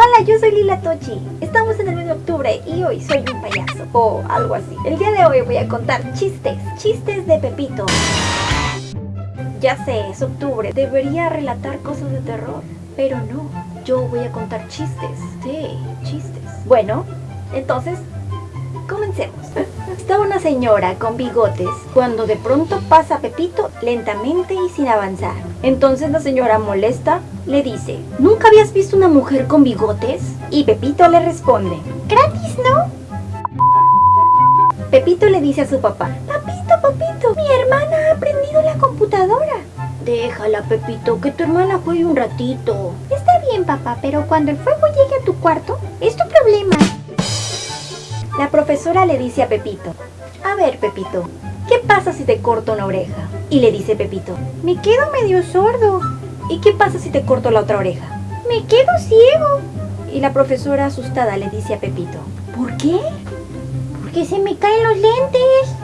Hola, yo soy Lila Tochi. Estamos en el mes de octubre y hoy soy un payaso o algo así. El día de hoy voy a contar chistes, chistes de Pepito. Ya sé, es octubre, debería relatar cosas de terror, pero no. Yo voy a contar chistes, sí, chistes. Bueno, entonces, comencemos. Estaba una señora con bigotes cuando de pronto pasa Pepito lentamente y sin avanzar. Entonces la señora molesta le dice, ¿nunca habías visto una mujer con bigotes? Y Pepito le responde, gratis, ¿no? Pepito le dice a su papá, Papito, papito, mi hermana ha aprendido la computadora. Déjala, Pepito, que tu hermana juegue un ratito. Está bien, papá, pero cuando el fuego llegue a tu cuarto, es tu problema. La profesora le dice a Pepito, a ver Pepito, ¿qué pasa si te corto una oreja? Y le dice Pepito, me quedo medio sordo. ¿Y qué pasa si te corto la otra oreja? Me quedo ciego. Y la profesora asustada le dice a Pepito, ¿por qué? Porque se me caen los lentes.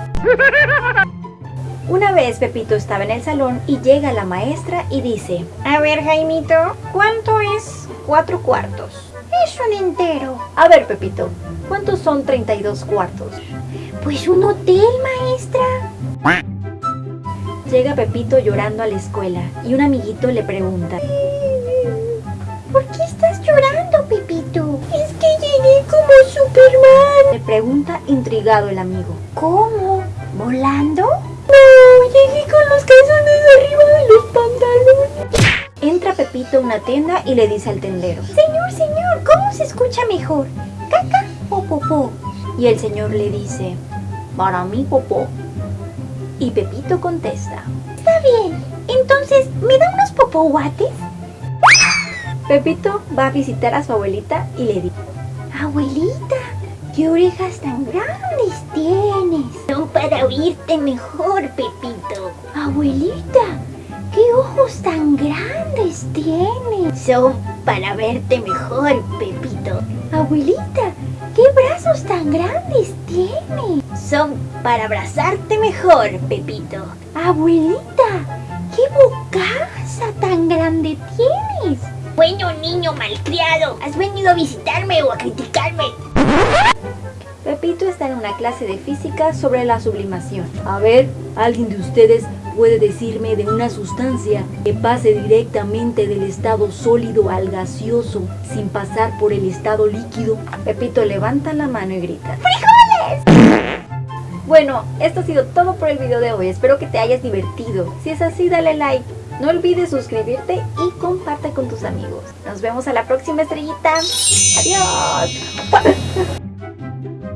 Una vez Pepito estaba en el salón y llega la maestra y dice, a ver Jaimito, ¿cuánto es cuatro cuartos? Es un entero. A ver Pepito, ¿Cuántos son 32 cuartos? Pues un hotel, maestra. Llega Pepito llorando a la escuela y un amiguito le pregunta ¿Por qué estás llorando, Pepito? Es que llegué como Superman. Le pregunta intrigado el amigo ¿Cómo? ¿Volando? No, llegué con los calzones arriba de los pantalones. Entra Pepito a una tienda y le dice al tendero señor, ¿cómo se escucha mejor? ¿Caca popó. Y el señor le dice, para mí popó. Y Pepito contesta, está bien, entonces, ¿me da unos popoguates? Pepito va a visitar a su abuelita y le dice, abuelita, ¿qué orejas tan grandes tienes? Son para oírte mejor, Pepito. Abuelita, ¿qué ojos tan grandes tienes? Son para verte mejor, Pepito. Abuelita, ¿Qué brazos tan grandes tiene? Son para abrazarte mejor, Pepito. Abuelita, ¿qué bocaza tan grande tienes? Bueno, niño malcriado, ¿has venido a visitarme o a criticarme? Pepito está en una clase de física sobre la sublimación. A ver, ¿alguien de ustedes puede decirme de una sustancia que pase directamente del estado sólido al gaseoso sin pasar por el estado líquido? Pepito levanta la mano y grita ¡Frijoles! Bueno, esto ha sido todo por el video de hoy. Espero que te hayas divertido. Si es así, dale like. No olvides suscribirte y comparte con tus amigos. Nos vemos a la próxima estrellita. Adiós.